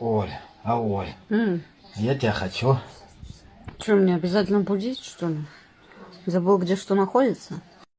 Оль, а Оль, mm. я тебя хочу. Что, мне обязательно будить, что ли? Забыл, где что находится?